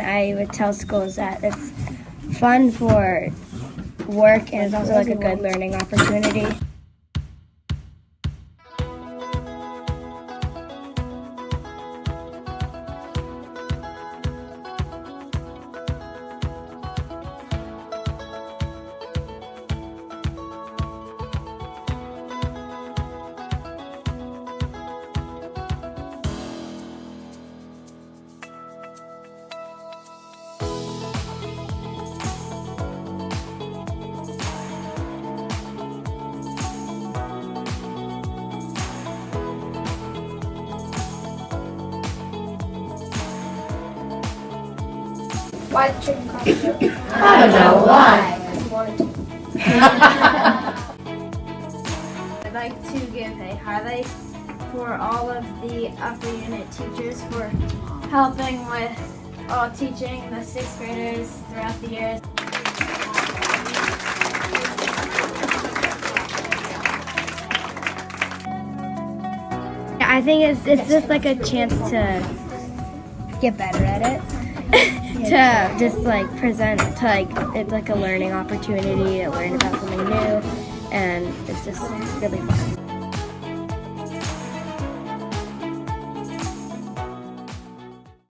I would tell schools that it's fun for work and it's also like a good learning opportunity. Why the chicken? I don't know why. wanted to. I'd like to give a highlight for all of the upper unit teachers for helping with all teaching the sixth graders throughout the years. I think it's it's just like a chance to get better at it. to just like present to like it's like a learning opportunity to learn about something new and it's just really fun.